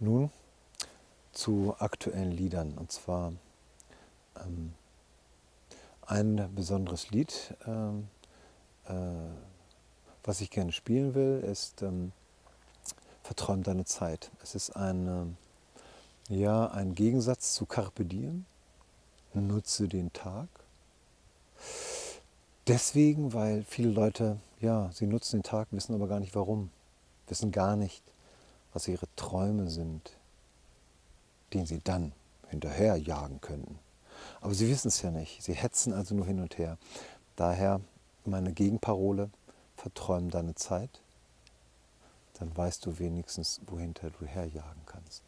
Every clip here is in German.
Nun zu aktuellen Liedern. Und zwar ähm, ein besonderes Lied, ähm, äh, was ich gerne spielen will, ist ähm, Verträum deine Zeit. Es ist ein, äh, ja, ein Gegensatz zu Carpe Diem. Nutze den Tag. Deswegen, weil viele Leute, ja, sie nutzen den Tag, wissen aber gar nicht warum, wissen gar nicht, was ihre Träume sind, denen sie dann hinterher jagen könnten. Aber sie wissen es ja nicht. Sie hetzen also nur hin und her. Daher meine Gegenparole, verträum deine Zeit, dann weißt du wenigstens, wohinter du herjagen kannst.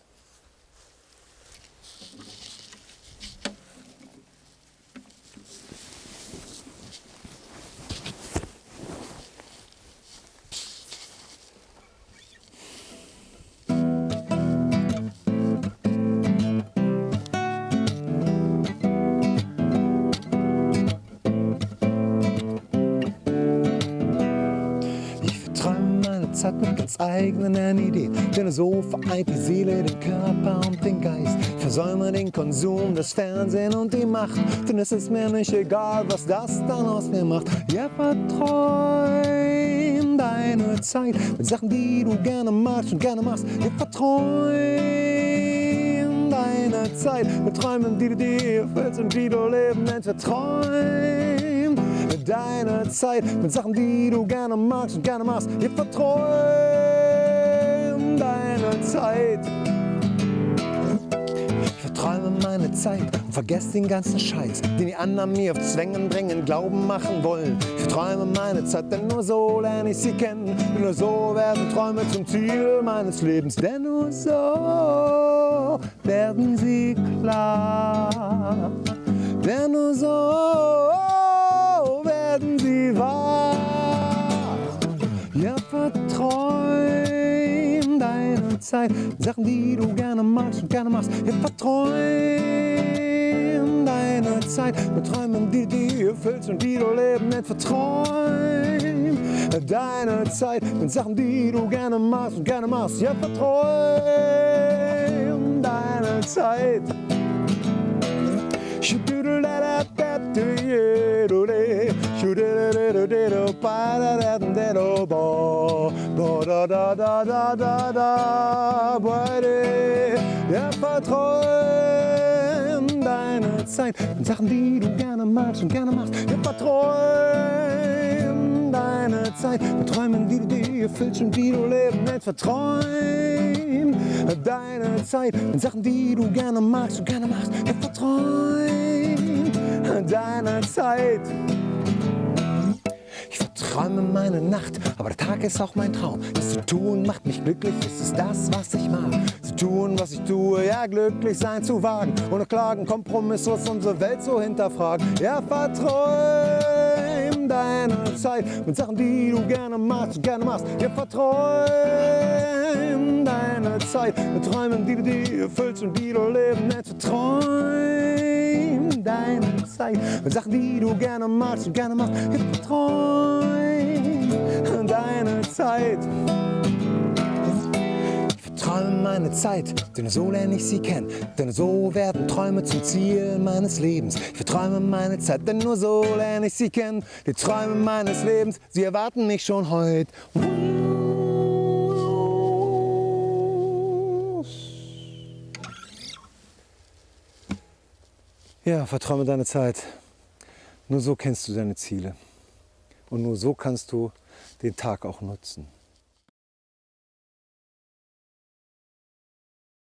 Zeit mit ganz eigenen Ideen. Denn so vereint die Seele den Körper und den Geist. Versäume den Konsum, das Fernsehen und die Macht. Denn es ist mir nicht egal, was das dann aus mir macht. Ja, verträum deine Zeit mit Sachen, die du gerne magst und gerne machst. Ja, verträum deine Zeit mit Träumen, die du dir erfüllst und die du leben nennst. Verträum deine Zeit mit Sachen, die du gerne magst und gerne machst. Ich verträum deine Zeit. Ich verträume meine Zeit und vergesse den ganzen Scheiß, den die anderen mir auf Zwängen bringen, Glauben machen wollen. Ich verträume meine Zeit, denn nur so lerne ich sie kennen. Denn nur so werden Träume zum Ziel meines Lebens. Denn nur so werden sie klar. Denn nur so Zeit, Sachen, die du gerne magst und gerne machst. Ja, verträum deine Zeit mit Träumen, die dir erfüllst und die du leben nicht verträum deine Zeit mit Sachen, die du gerne machst und gerne machst. Ja, verträum deine Zeit. Ja, verträum deine Zeit und Sachen, die du gerne magst und gerne machst. Ja, verträum deine Zeit mit Träumen, die du dir erfüllst und die du leben willst. Verträum deine Zeit mit Sachen, die du gerne magst und gerne machst. Ja, verträum deine Zeit. Ich verträume meine Nacht, aber der Tag ist auch mein Traum. Das zu tun macht mich glücklich, es ist das, was ich mag. Zu tun, was ich tue, ja, glücklich sein zu wagen. Ohne Klagen, kompromisslos unsere Welt zu hinterfragen. Ja, verträum deine Zeit mit Sachen, die du gerne machst und gerne machst. Ja, verträum deine Zeit mit Träumen, die du dir erfüllst und die du leben nennst. Verträum deine Zeit mit Sachen, die du gerne magst und gerne machst. Ja, verträum Zeit. Verträume meine Zeit, denn so lerne ich sie kennen. Denn so werden Träume zum Ziel meines Lebens. Ich verträume meine Zeit, denn nur so lerne ich sie kennen. Die Träume meines Lebens, sie erwarten mich schon heute. Ja, verträume deine Zeit. Nur so kennst du deine Ziele. Und nur so kannst du den Tag auch nutzen.